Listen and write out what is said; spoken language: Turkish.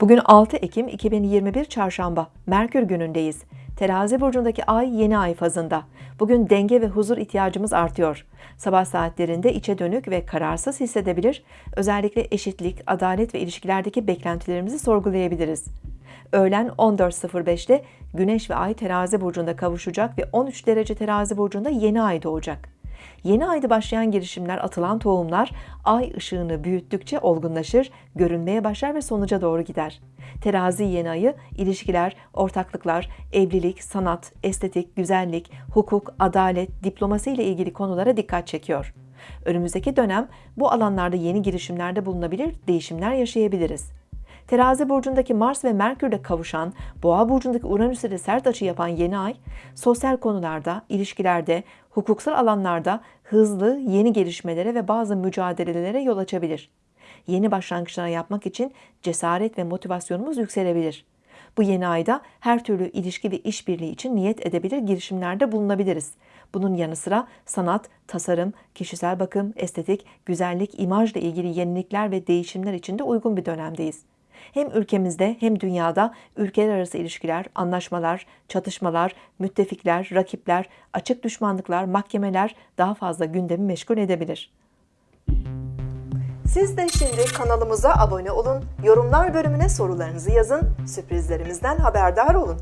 Bugün 6 Ekim 2021 Çarşamba, Merkür günündeyiz. Terazi burcundaki ay yeni ay fazında. Bugün denge ve huzur ihtiyacımız artıyor. Sabah saatlerinde içe dönük ve kararsız hissedebilir, özellikle eşitlik, adalet ve ilişkilerdeki beklentilerimizi sorgulayabiliriz. Öğlen 14.05'te Güneş ve Ay terazi burcunda kavuşacak ve 13 derece terazi burcunda yeni ay doğacak. Yeni ayda başlayan girişimler, atılan tohumlar ay ışığını büyüttükçe olgunlaşır, görünmeye başlar ve sonuca doğru gider. Terazi yeni ayı ilişkiler, ortaklıklar, evlilik, sanat, estetik, güzellik, hukuk, adalet, diplomasi ile ilgili konulara dikkat çekiyor. Önümüzdeki dönem bu alanlarda yeni girişimlerde bulunabilir, değişimler yaşayabiliriz. Terazi burcundaki Mars ve Merkür'le kavuşan, Boğa burcundaki Uranüs ile sert açı yapan yeni ay, sosyal konularda, ilişkilerde, hukuksal alanlarda hızlı yeni gelişmelere ve bazı mücadelelere yol açabilir. Yeni başlangıçlar yapmak için cesaret ve motivasyonumuz yükselebilir. Bu yeni ayda her türlü ilişki ve işbirliği için niyet edebilir girişimlerde bulunabiliriz. Bunun yanı sıra sanat, tasarım, kişisel bakım, estetik, güzellik, imajla ilgili yenilikler ve değişimler için de uygun bir dönemdeyiz. Hem ülkemizde hem dünyada ülkeler arası ilişkiler, anlaşmalar, çatışmalar, müttefikler, rakipler, açık düşmanlıklar, mahkemeler daha fazla gündemi meşgul edebilir. Siz de şimdi kanalımıza abone olun, yorumlar bölümüne sorularınızı yazın, sürprizlerimizden haberdar olun.